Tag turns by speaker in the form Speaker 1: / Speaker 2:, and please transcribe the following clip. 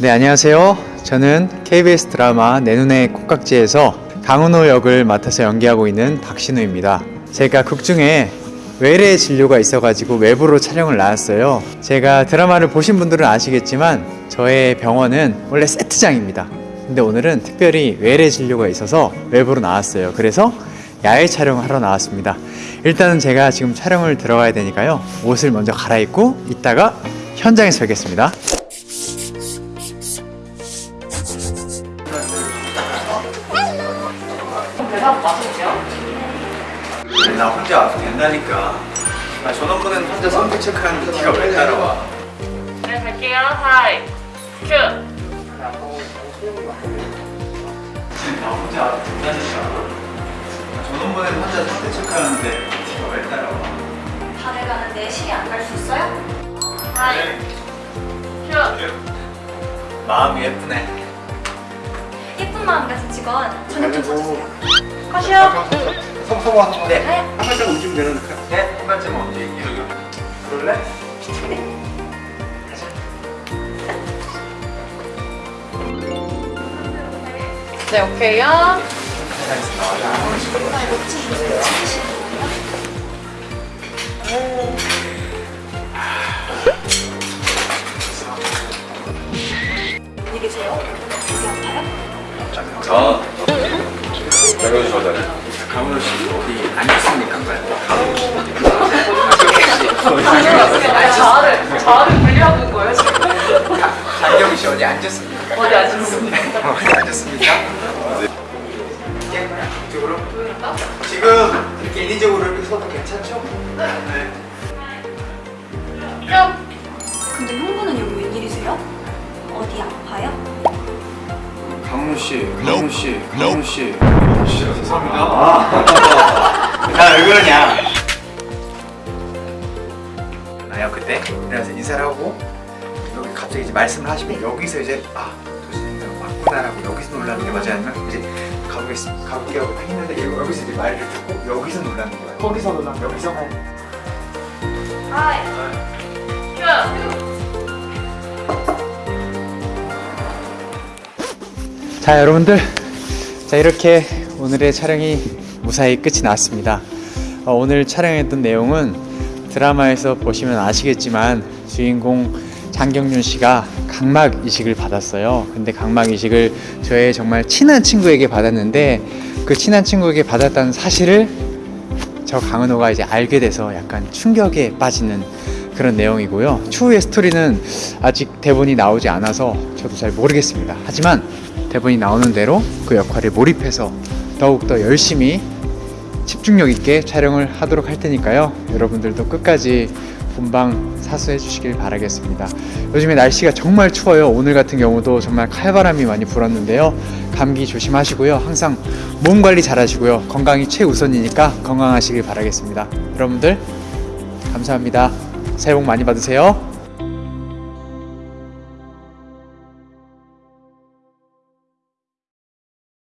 Speaker 1: 네, 안녕하세요. 저는 KBS 드라마 내 눈의 콩깍지에서 강은호 역을 맡아서 연기하고 있는 박신우입니다. 제가 극 중에 외래 진료가 있어가지고 외부로 촬영을 나왔어요. 제가 드라마를 보신 분들은 아시겠지만 저의 병원은 원래 세트장입니다. 근데 오늘은 특별히 외래 진료가 있어서 외부로 나왔어요. 그래서 야외 촬영을 하러 나왔습니다. 일단은 제가 지금 촬영을 들어가야 되니까요. 옷을 먼저 갈아입고 이따가 현장에서 뵙겠습니다.
Speaker 2: 대답 맞으세요?
Speaker 1: 나 혼자 와도 된다니까. 나 전원부는 혼자 성격 체크하는데 네가 왜 따라와?
Speaker 2: 네, 갈게요. 하이, 큐.
Speaker 1: 나 혼자 와도 된다니까. 나 전원부는 혼자 성격 체크하는데 네가 왜 따라와?
Speaker 3: 다들 가는데 시리 안갈 수 있어요?
Speaker 2: 하이, 큐.
Speaker 1: 마음이 예쁘네.
Speaker 3: 예쁜 마음 가진 직원 저녁 좀 사주세요.
Speaker 2: 컷이요.
Speaker 4: 성성화
Speaker 1: 네.
Speaker 3: 네.
Speaker 4: 한 발짝 움직이면 되는 거
Speaker 1: 네, 한 언제 얘기해? 그럴래?
Speaker 2: 네, 오케이요.
Speaker 3: 안녕히 계세요. 여기 아파요?
Speaker 4: 아
Speaker 1: 안 좋습니까? 이쪽으로? 지금 이렇게 인위적으로 이렇게 서도 괜찮죠? 네.
Speaker 2: 큐.
Speaker 3: 근데 형부는 여기 웬일이세요? 어디 아파요?
Speaker 4: 강훈 씨 강훈 씨 강훈 씨
Speaker 1: 죄송합니다. 야, 왜 그러냐? 나요 그때 그래서 인사를 하고 여기 갑자기 이제 말씀을 하시면 여기서 이제 아 맞구나라고 여기서 놀라는 게 맞아요? 아니면 이제 가보겠습니다 가볼게 하고 딱 했는데 여기- 여기서 이제 말을 듣고 여기서 놀라는 거예요? 거기서 놀라는 여기서?
Speaker 2: 하이, 큐.
Speaker 1: 자 여러분들. 자 이렇게 오늘의 촬영이 무사히 끝이 났습니다. 어, 오늘 촬영했던 내용은 드라마에서 보시면 아시겠지만 주인공 장경윤 씨가 각막 이식을 받았어요 근데 각막 이식을 저의 정말 친한 친구에게 받았는데 그 친한 친구에게 받았다는 사실을 저 강은호가 이제 알게 돼서 약간 충격에 빠지는 그런 내용이고요. 추후의 스토리는 아직 대본이 나오지 않아서 저도 잘 모르겠습니다. 하지만 대본이 나오는 대로 그 역할에 몰입해서 더욱더 열심히 집중력 있게 촬영을 하도록 할 테니까요. 여러분들도 끝까지 본방 사수해 주시길 바라겠습니다. 요즘에 날씨가 정말 추워요. 오늘 같은 경우도 정말 칼바람이 많이 불었는데요. 감기 조심하시고요. 항상 몸 관리 잘 하시고요. 건강이 최우선이니까 건강하시길 바라겠습니다. 여러분들 감사합니다. 새해 복 많이 받으세요.